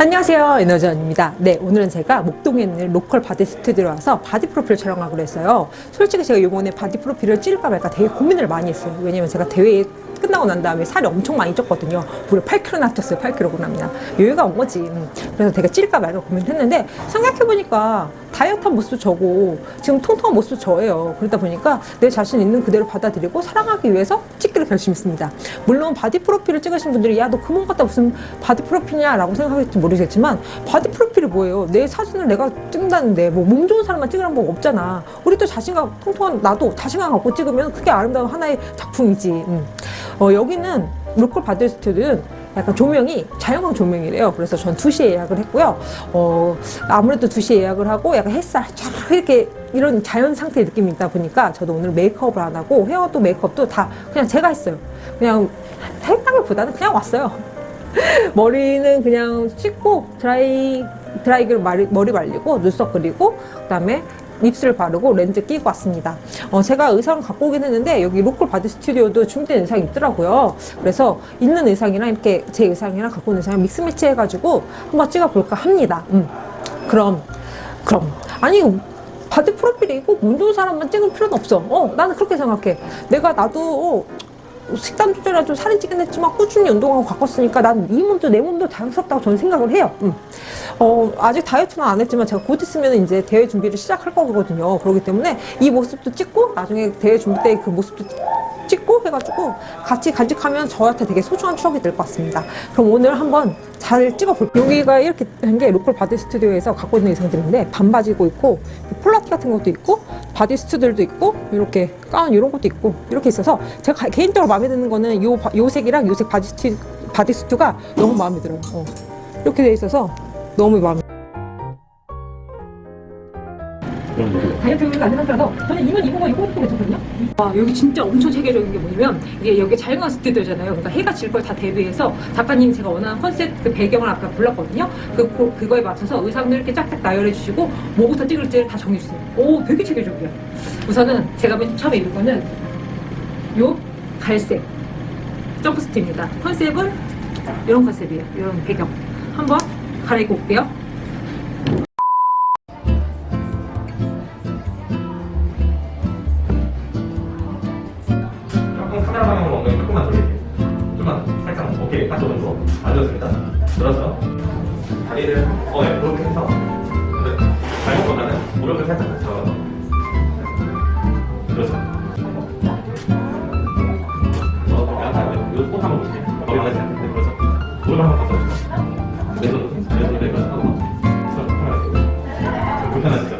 안녕하세요 에너지원입니다. 네 오늘은 제가 목동에 있는 로컬 바디 스튜디오에 와서 바디 프로필 촬영하기로 했어요. 솔직히 제가 이번에 바디 프로필을 찍을까 말까 되게 고민을 많이 했어요. 왜냐면 제가 대회에 끝나고 난 다음에 살이 엄청 많이 쪘거든요. 무려 8kg나 쪘어요 8kg나 요요가 온 거지. 음. 그래서 제가 찍을까 말까 고민했는데 생각해보니까 다이어트한 모습도 저고 지금 통통한 모습도 저예요. 그러다 보니까 내 자신 있는 그대로 받아들이고 사랑하기 위해서 찍기로 결심했습니다. 물론 바디 프로필을 찍으신 분들이 야 너 그몸 갖다 무슨 바디 프로필이냐? 라고 생각할지 모르겠지만 바디 프로필이 뭐예요? 내 사진을 내가 찍는다는데 뭐 몸 좋은 사람만 찍으라는 법 없잖아. 우리 또 자신감 통통한 나도 자신감 갖고 찍으면 그게 아름다운 하나의 작품이지. 음. 어, 여기는 로컬 바디 스튜디오는 약간 조명이 자연광 조명이래요. 그래서 전 2시에 예약을 했고요. 어, 아무래도 2시에 예약을 하고 약간 햇살 쫙 이렇게 이런 자연 상태의 느낌이 있다 보니까 저도 오늘 메이크업을 안 하고 헤어도 메이크업도 다 그냥 제가 했어요. 그냥 했다기보다는 그냥 왔어요. 머리는 그냥 씻고 드라이 드라이기로 머리 말리고 눈썹 그리고 그 다음에 립스를 바르고 렌즈 끼고 왔습니다. 어, 제가 의상을 갖고 오긴 했는데 여기 로컬 바디 스튜디오도 준비된 의상이 있더라고요. 그래서 있는 의상이랑 이렇게 제 의상이랑 갖고 온 의상을 mix match 해가지고 한번 찍어볼까 합니다. 음. 그럼 그럼 아니 바디 프로필이 꼭 몸 좋은 사람만 찍을 필요는 없어. 어, 나는 그렇게 생각해. 내가 나도 어, 식단 조절이라 좀 살이 찌긴 했지만 꾸준히 운동하고 가꿨으니까 난 이 몸도 내 몸도 자연스럽다고 저는 생각을 해요. 음. 어, 아직 다이어트는 안 했지만 제가 곧 있으면 이제 대회 준비를 시작할 거거든요. 그렇기 때문에 이 모습도 찍고 나중에 대회 준비 때 그 모습도 찍고 해가지고 같이 간직하면 저한테 되게 소중한 추억이 될 것 같습니다. 그럼 오늘 한번 잘 찍어볼게요. 여기가 이렇게 한게 로컬 바디 스튜디오에서 갖고 있는 의상들인데 반바지고 있고 폴라티 같은 것도 있고 bodysuit들도 있고 이렇게 가운 이런 것도 있고 이렇게 있어서 제가 개인적으로 마음에 드는 거는 요, 요 색이랑 요색 bodysuit, bodysuit가 너무 마음에 들어요. 어. 이렇게 돼 있어서 너무 마음에 다이어트가 안 되는 상태라서 저는 이만 입은 거 입고 입고 괜찮거든요. 아, 여기 진짜 엄청 체계적인 게 뭐냐면 이게 여기 자연광 스튜디오잖아요. 그러니까 해가 질 걸 다 대비해서 작가님 제가 원하는 컨셉 그 배경을 아까 골랐거든요. 그, 그거에 맞춰서 의상들 이렇게 짝짝 나열해 주시고 뭐부터 찍을지를 다 정해주세요. 오 되게 체계적이야. 우선은 제가 맨 처음에 입은 거는 요 갈색 점프스트입니다. 컨셉은 이런 컨셉이에요. 이런 배경. 한번 갈아입고 올게요 들어서 다리를 어, 네, 그렇게 해서 발목보다는 무릎을 살짝 잡아서 그렇죠. 어, 약간 이거 한번 보시죠. 머리 하지 않는데 그렇죠. 무릎 한번 잡아주세요. 왼손 왼손 내가 하고 불편하시죠?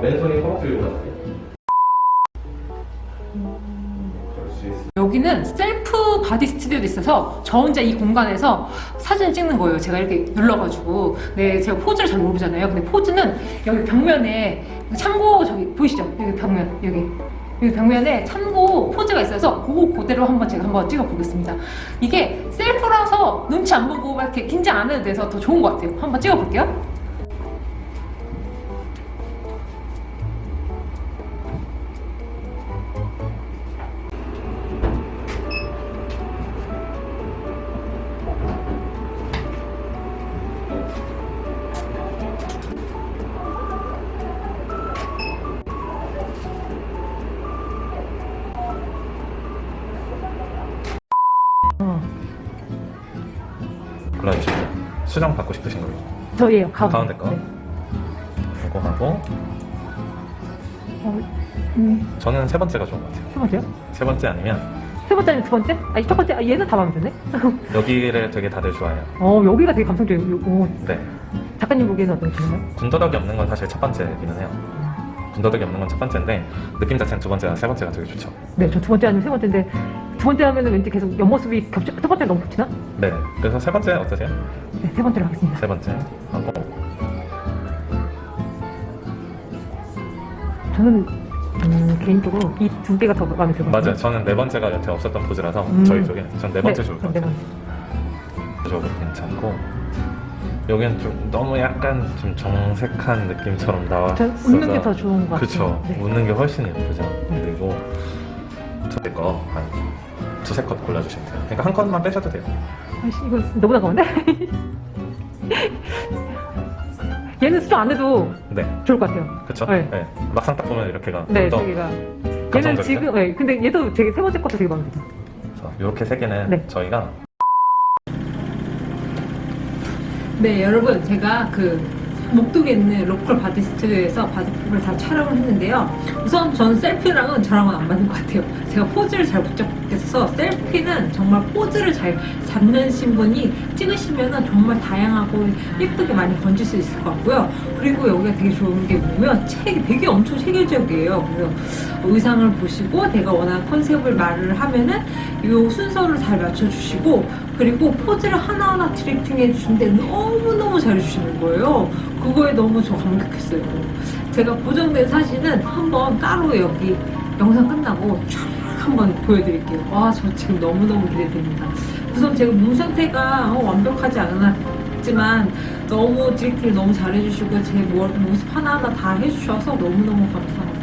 어, 맨손이 허벅지 위로 올라가게 여기는 셀프 바디 스튜디오도 있어서 저 혼자 이 공간에서 사진을 찍는 거예요. 제가 이렇게 눌러가지고. 네, 제가 포즈를 잘 모르잖아요. 근데 포즈는 여기 벽면에 참고 저기 보이시죠? 여기 벽면, 여기. 여기 벽면에 참고 포즈가 있어서 그거 그대로 한번 제가 한번 찍어 보겠습니다. 이게 셀프라서 눈치 안 보고 막 이렇게 긴장 안 해도 돼서 더 좋은 것 같아요. 한번 찍어 볼게요. 어. 그렇지 수정 받고 싶으신 거예요? 저예요 가운데, 가운데 거 네. 이거 하고 어, 음. 저는 세 번째가 좋은 것 같아요 세 번째요? 세 번째 아니면 세 번째 아니면 두 번째? 아니 첫 번째 아, 얘는 다 마음에 드네 여기를 되게 다들 좋아해요 어 여기가 되게 감성적이에요 오. 네 작가님 보기에는 어떠신가요? 군더더기 없는 건 사실 첫 번째이기는 해요 음. 군더더기 없는 건 첫 번째인데 느낌 자체는 두 번째와 세 번째가 되게 좋죠 네저 두 번째 아니면 세 번째인데 두 번째 하면은 왠지 계속 옆모습이 겹쳐. 첫 번째 너무 겹치나? 네. 그래서 세 번째 어떠세요? 네, 세 번째로 하겠습니다. 세 번째 하고 저는 음, 개인적으로 이 두 개가 더 마음에 들거든요. 맞아요. 저는 네 번째가 여태 없었던 포즈라서 음. 저희 쪽에 전 네 번째 좋을 것네 같아요. 번째. 구조도 괜찮고 여기는 좀 너무 약간 좀 정색한 느낌처럼 전 웃는 게 더 좋은 것 같아요. 그쵸 네. 웃는 게 훨씬 예쁘죠 그리고 저희 거한 두세 컷 골라주시면 돼요 그러니까 한 컷만 빼셔도 돼요 아이씨, 이거 너무 나 가운데? 얘는 수정 안 해도 네 좋을 것 같아요. 그쵸 네. 네. 막상 딱 보면 이렇게가 네, 더 저기가. 얘는? 지금, 네, 근데 얘도 되게 세 번째 것도 되게 마음에 들어요. 이렇게 세 개는 네. 저희가 네, 여러분, 제가 그 목동에 있는 로컬 바디 스튜디오에서 바디 프로필을 다 촬영을 했는데요. 우선 전 셀프랑은 저랑은 안 맞는 것 같아요. 제가 포즈를 잘 못 잡겠어서 셀프는 정말 포즈를 잘 잡는 분이 찍으시면은 정말 다양하고 예쁘게 많이 건질 수 있을 것 같고요. 그리고 여기가 되게 좋은 게 뭐냐면 책이 되게 엄청 체계적이에요. 그래서 의상을 보시고 내가 원하는 컨셉을 말을 하면은 이 순서를 잘 맞춰주시고 그리고 포즈를 하나하나 디렉팅 해주시는데 너무너무 잘해주시는 거예요. 그거에 너무 저 감격했어요. 제가 보정된 사진은 한번 따로 여기 영상 끝나고 쫙 한번 보여드릴게요. 와, 저 지금 너무너무 기대됩니다. 우선 제가 몸 상태가 어, 완벽하지 않았지만 너무 디렉팅을 너무 잘해주시고 제 모- 모습 하나하나 다 해주셔서 너무너무 감사합니다.